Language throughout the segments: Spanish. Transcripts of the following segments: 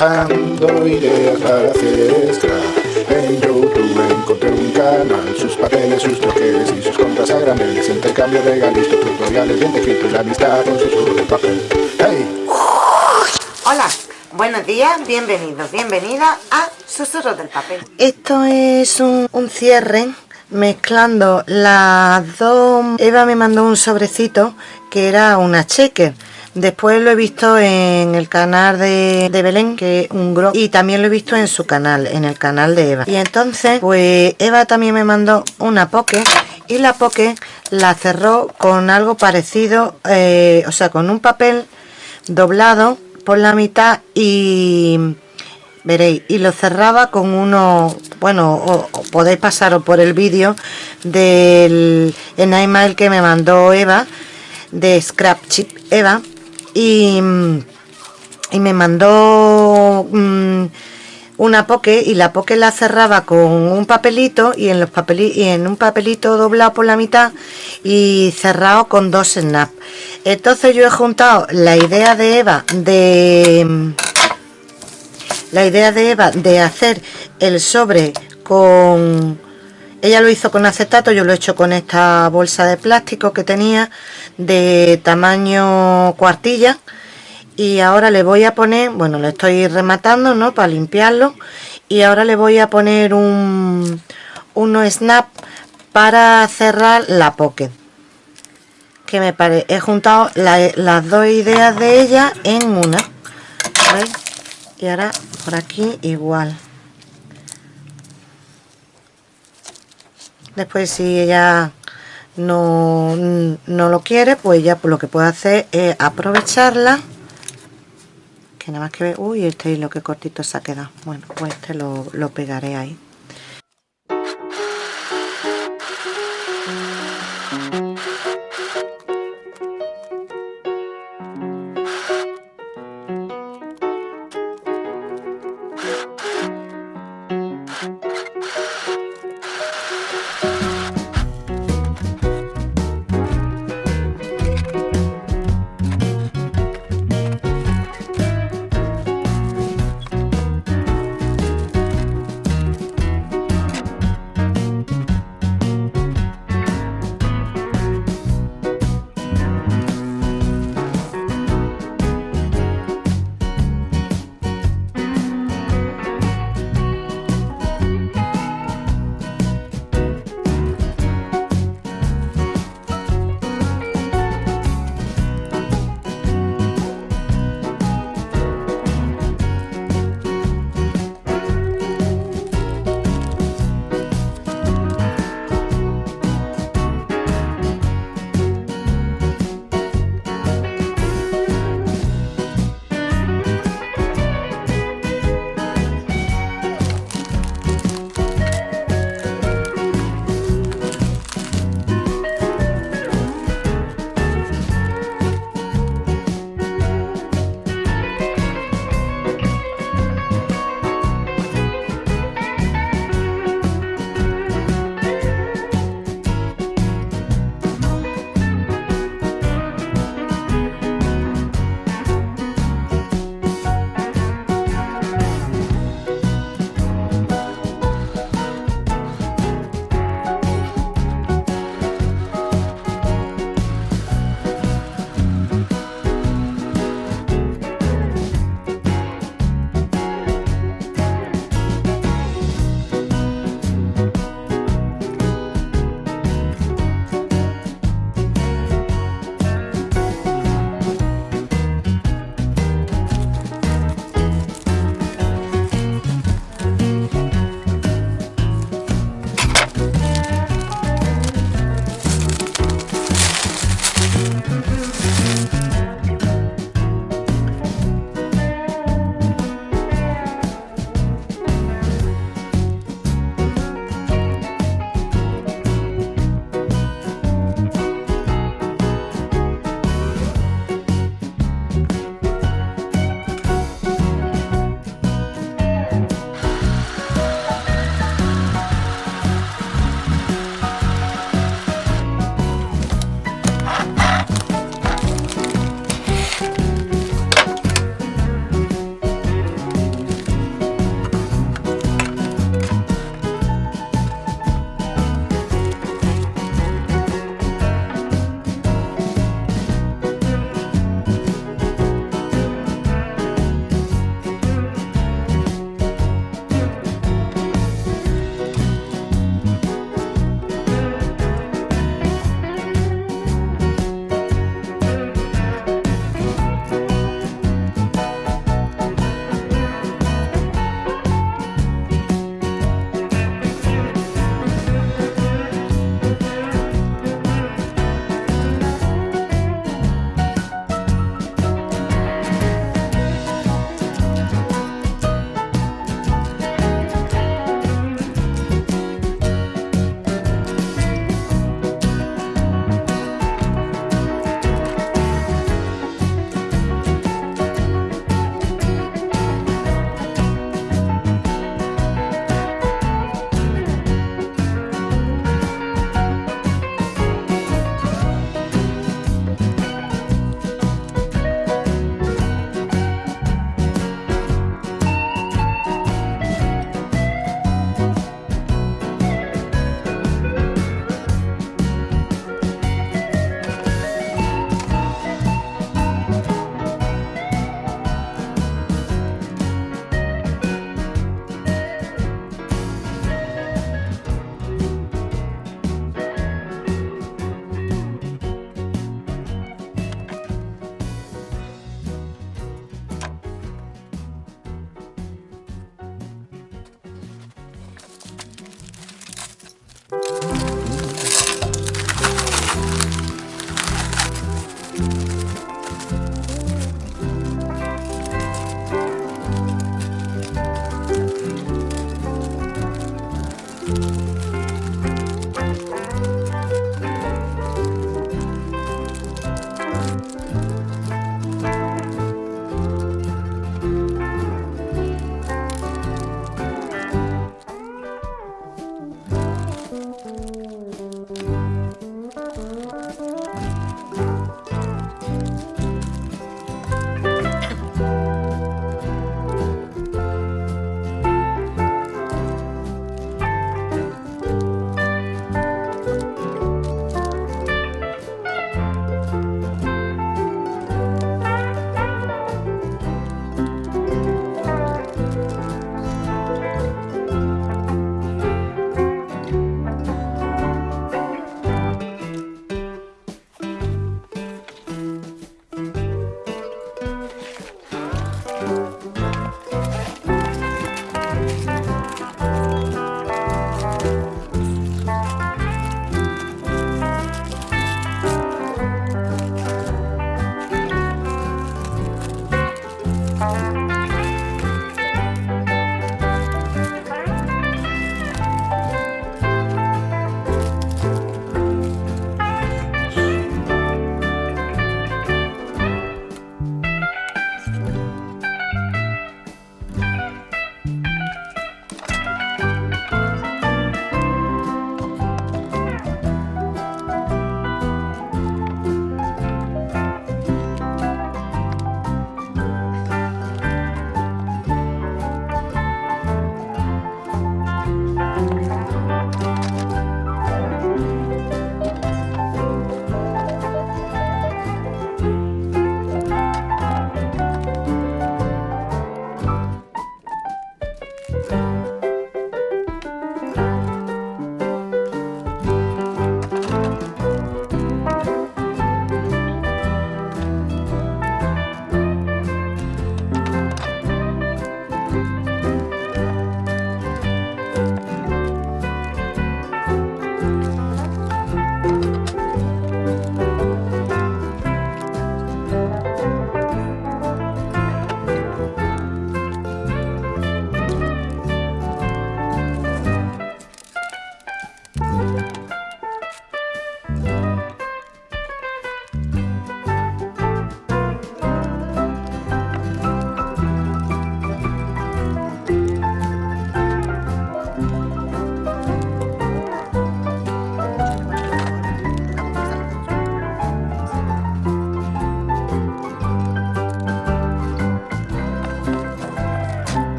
Buscando ideas para hacer scrap En YouTube encontré un canal Sus papeles, sus troqueles y sus contras a graneles Intercambio regalitos, tutoriales bien escrito Y la amistad con susurro de papel. ¡Hey! Hola, buenos días, bienvenidos, bienvenida a Susurros del Papel. Esto es un, un cierre mezclando las dos... Eva me mandó un sobrecito que era una checker Después lo he visto en el canal de, Belén, que es un gro, y también lo he visto en su canal, en el canal de Eva. Y entonces, pues Eva también me mandó una poke, y la poke la cerró con algo parecido, eh, o sea, con un papel doblado por la mitad y veréis y lo cerraba con uno bueno podéis pasaros por el vídeo del email que me mandó Eva de Scrap Chip Eva y, me mandó mm, una poke y la poke la cerraba con un papelito y en los y en un papelito doblado por la mitad y cerrado con dos snap. Entonces yo he juntado la idea de Eva de la idea de Eva de hacer el sobre con ella lo hizo con acetato yo lo he hecho con esta bolsa de plástico que tenía de tamaño cuartilla. Y ahora le voy a poner bueno le estoy rematando no para limpiarlo. Y ahora le voy a poner un uno snap para cerrar la pocket que me parece he juntado las dos ideas de ella en una y ahora por aquí igual después si ella no, no lo quiere pues ya pues lo que puedo hacer es aprovecharla. Que nada más que ve uy este hilo que cortito se ha quedado. Bueno pues este lo, lo pegaré ahí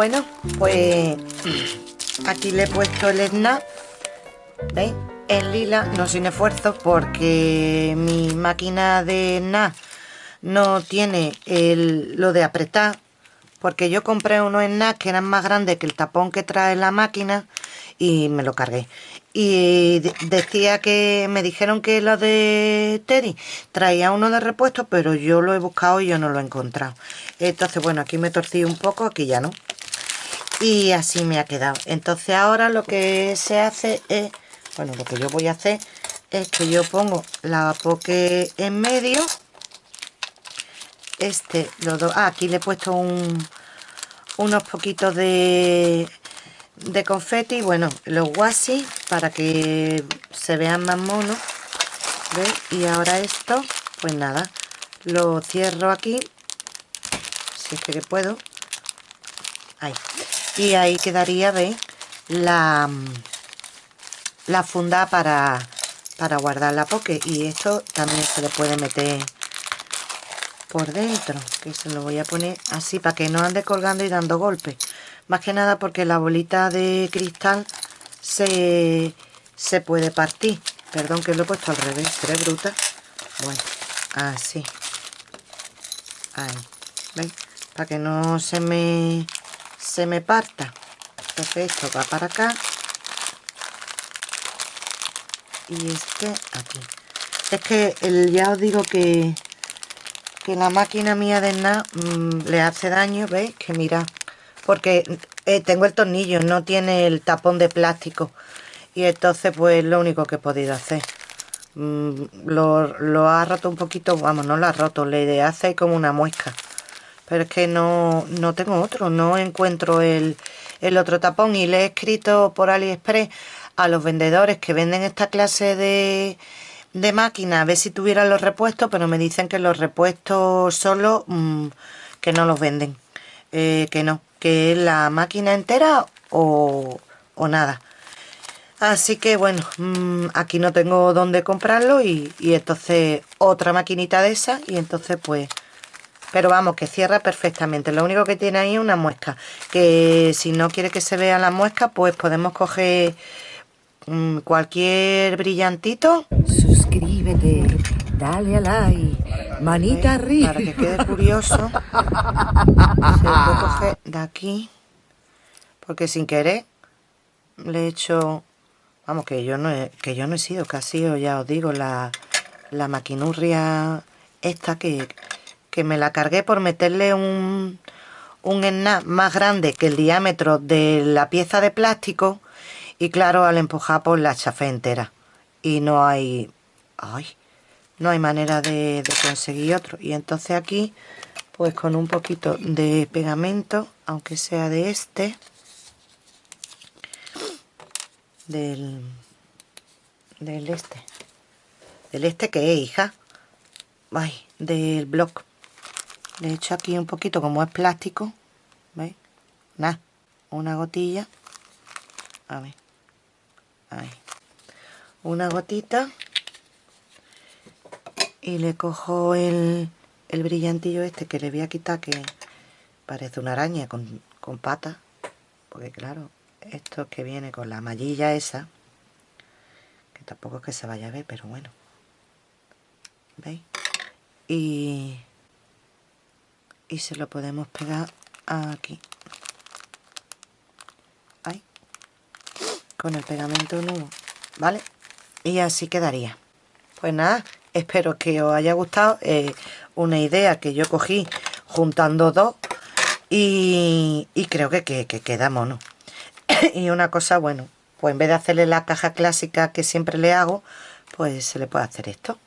Bueno, pues aquí le he puesto el snap, ¿veis? En lila, no sin esfuerzo, porque mi máquina de snap no tiene el, lo de apretar, porque yo compré unos snap que eran más grandes que el tapón que trae la máquina y me lo cargué. Y decía que me dijeron que lo de Teddy traía uno de repuesto pero yo lo he buscado y yo no lo he encontrado. Entonces bueno aquí me torcí un poco aquí ya no y así me ha quedado. Entonces ahora lo que se hace es bueno lo que yo voy a hacer es que yo pongo la poke en medio. Este los dos ah, aquí le he puesto un, unos poquitos de de confeti, bueno, los washi para que se vean más monos. Y ahora esto, pues nada, lo cierro aquí, si es que puedo, y ahí quedaría, ¿veis? La, la funda para, para guardar la poke, y esto también se le puede meter por dentro, que se lo voy a poner así para que no ande colgando y dando golpes más que nada porque la bolita de cristal se, se puede partir. Perdón que lo he puesto al revés, tres bruta. Bueno, así. Ahí, ¿veis? Para que no se me, se me parta. Esto va para acá. Y este aquí. Es que el, ya os digo que, que la máquina mía de nada mm, le hace daño, ¿veis? Que mira, porque eh, tengo el tornillo, no tiene el tapón de plástico y entonces pues lo único que he podido hacer mm, lo, ha roto un poquito, vamos, no lo ha roto, le hace como una muesca pero es que no, no tengo otro, no encuentro el, el otro tapón y le he escrito por AliExpress a los vendedores que venden esta clase de, de máquina a ver si tuvieran los repuestos, pero me dicen que los repuestos solo mm, que no los venden, eh, que no, que es la máquina entera o, nada. Así que bueno, mm, aquí no tengo dónde comprarlo y, entonces otra maquinita de esa y entonces pues... Pero vamos, que cierra perfectamente. Lo único que tiene ahí es una muesca. Que si no quiere que se vea la muesca, pues podemos coger mm, cualquier brillantito. Suscríbete, dale a like, manita arriba. Para que quede curioso. Se lo puedo coger de aquí. Porque sin querer le he hecho... Vamos, que yo no he, que yo no he sido casi, ya os digo, la, la maquinurria esta que, me la cargué por meterle un, un snap más grande que el diámetro de la pieza de plástico y claro, al empujar por pues, la chafé entera. Y no hay... ¡Ay! No hay manera de, de conseguir otro. Y entonces aquí pues con un poquito de pegamento aunque sea de este del del este del este que es hija Ay, del block le he hecho aquí un poquito como es plástico ¿veis? nada una gotilla. A ver ahí. Una gotita. Y le cojo el el brillantillo este que le voy a quitar que parece una araña con, con patas. Porque claro esto que viene con la mallilla esa que tampoco es que se vaya a ver pero bueno. ¿veis? y y se lo podemos pegar aquí ahí con el pegamento nuevo ¿vale? y así quedaría pues nada espero que os haya gustado eh, una idea que yo cogí juntando dos y, creo que, que, queda mono y una cosa, bueno, pues en vez de hacerle la caja clásica que siempre le hago, pues se le puede hacer esto.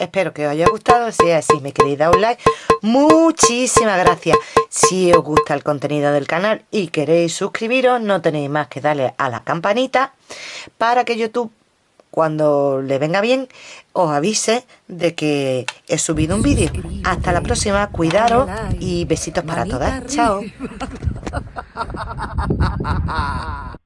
Espero que os haya gustado, si es así me queréis dar un like. Muchísimas gracias. Si os gusta el contenido del canal y queréis suscribiros, no tenéis más que darle a la campanita para que YouTube cuando le venga bien, os avise de que he subido un vídeo. Hasta la próxima, cuidaros y besitos para todas. Chao.